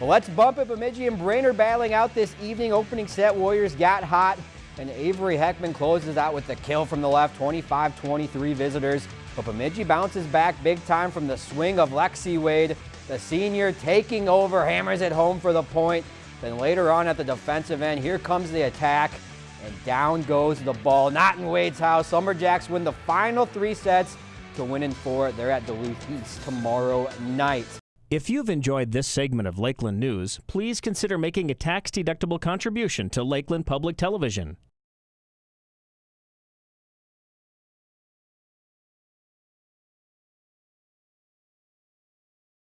Well, let's bump it. Bemidji and Brainerd battling out this evening. Opening set, Warriors got hot, and Avery Heckman closes out with the kill from the left, 25-23 visitors. But Bemidji bounces back big time from the swing of Lexi Wade. The senior taking over, hammers it home for the point. Then later on at the defensive end, here comes the attack, and down goes the ball. Not in Wade's house. Lumberjacks win the final three sets to win in four. They're at Duluth East tomorrow night. If you've enjoyed this segment of Lakeland News, please consider making a tax-deductible contribution to Lakeland Public Television.